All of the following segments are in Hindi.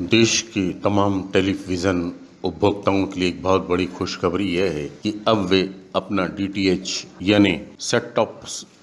देश के तमाम टेलीविज़न उपभोक्ताओं के लिए एक बहुत बड़ी खुशखबरी यह है कि अब वे अपना डीटीएच यानी सेट टॉप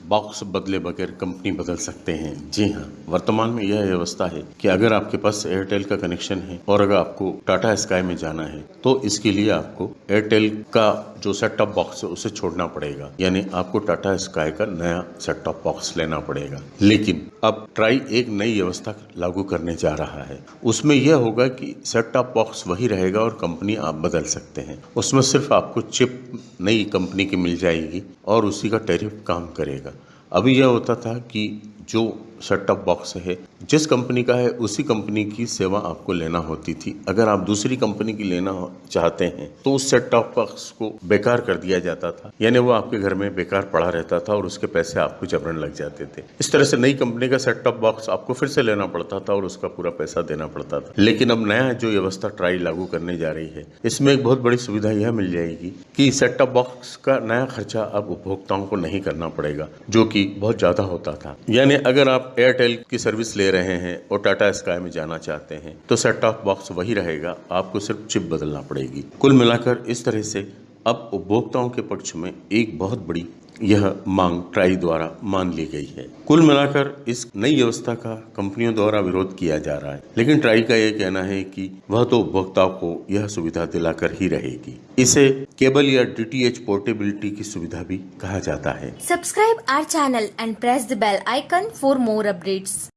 बॉक्स बदले बगैर कंपनी बदल सकते हैं। जी हाँ वर्तमान में यह व्यवस्था है कि अगर आपके पास एयरटेल का कनेक्शन है और अगर आपको टाटा स्काई में जाना है तो इसके लिए आपको एयरटेल का जो सेट टॉप बॉक्स है, उसे छोड़ना पड़ेगा। यानी आपको टाटा स्काई का नया सेट टॉप बॉक्स लेना पड़ेगा। लेकिन अब ट्राई एक नई व्यवस्था लागू करने जा रहा है। उसमें यह होगा कि सेट टॉप बॉक्स वही रहेगा और कंपनी आप बदल सकते हैं। उसमें सिर्फ़ आपको चिप नई कंपनी की मिल जाएगी। और उसी का टैरिफ काम करेगा। अभी यह होता था कि जो सेट टॉप बॉक्स है। जिस कंपनी का है, उसी कंपनी की सेवा आपको लेना होती थी। अगर आप दूसरी कंपनी की लेना चाहते हैं तो उस सेट टॉप बॉक्स को बेकार कर दिया जाता था। यानी वो आपके घर में बेकार पड़ा रहता था और उसके पैसे आपको जबरन लग जाते थे। इस तरह से नई कंपनी का सेट टॉप बॉक्स आपको फिर से लेना पड़ता था और उसका पूरा पैसा देना पड़ता था। लेकिन अब नया जो व्यवस्था ट्राई लागू करने जा रही है, इसमें एक बहुत बड़ी सुविधा यह मिल जाएगी कि सेट टॉप बॉक्स का नया खर्चा अब उपभोक्ताओं को नहीं करना पड़ेगा, जो कि बहुत ज़्यादा होता था। यानी अगर आप एयरटेल की सर्विस ले रहे हैं और टाटा स्काई में जाना चाहते हैं तो सेट टॉप बॉक्स वही रहेगा। आपको सिर्फ़ चिप बदलना पड़ेगी। कुल मिलाकर इस तरह से अब उपभोक्ताओं के पक्ष में एक बहुत बड़ी यह मांग ट्राई द्वारा मान ली गई है। कुल मिलाकर इस नई व्यवस्था का कंपनियों द्वारा विरोध किया जा रहा है। लेकिन ट्राई का यह कहना है कि वह तो उपभोक्ताओं को यह सुविधा दिलाकर ही रहेगी। इसे केबल या डीटीएच पोर्टेबिलिटी की सुविधा भी कहा जाता है। Subscribe our channel and press the bell icon for more updates.